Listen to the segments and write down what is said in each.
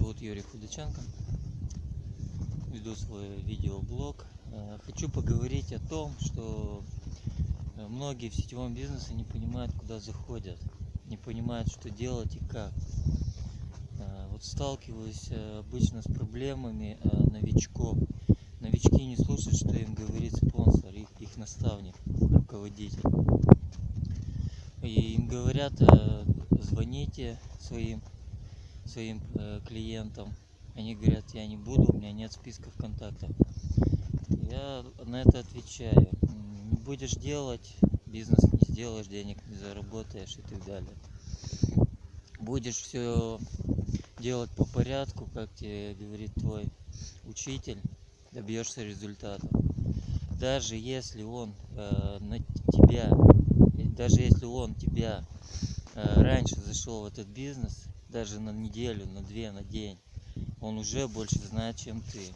зовут Юрий Худаченко. Веду свой видеоблог. Э, Хочу поговорить о том, что э, многие в сетевом бизнесе не понимают, куда заходят, не понимают, что делать и как. Э, Вот сталкиваюсь обычно с проблемами новичков. Новички не слушают, что им говорит спонсор, их, их наставник, руководитель. И им говорят, звоните своим своим э, клиентам. Они говорят, я не буду, у меня нет списков контактов. Я на это отвечаю. «М, Не будешь делать, бизнес не сделаешь, денег не заработаешь и так далее. Будешь все делать по порядку, как тебе говорит твой учитель, добьешься результата. Даже если он э, на тебя, даже если он тебя э, раньше зашел в этот бизнес, даже на неделю, на две, на день, он уже больше знает, чем ты.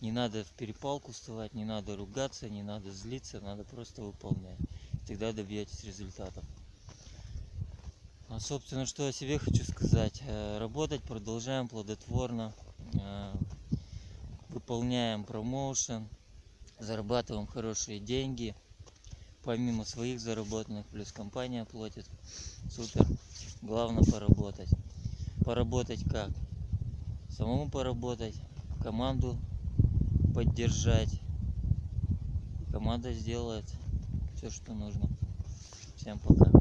Не надо в перепалку вставать, не надо ругаться, не надо злиться, надо просто выполнять. Тогда добьетесь результатов. А, собственно, что о себе хочу сказать. Э, Работать продолжаем плодотворно. Э, Выполняем промоушен, зарабатываем хорошие деньги. Помимо своих заработанных, плюс компания платит. Супер. Главное поработать. Поработать как? Самому поработать, команду поддержать. Команда сделает все, что нужно. Всем пока.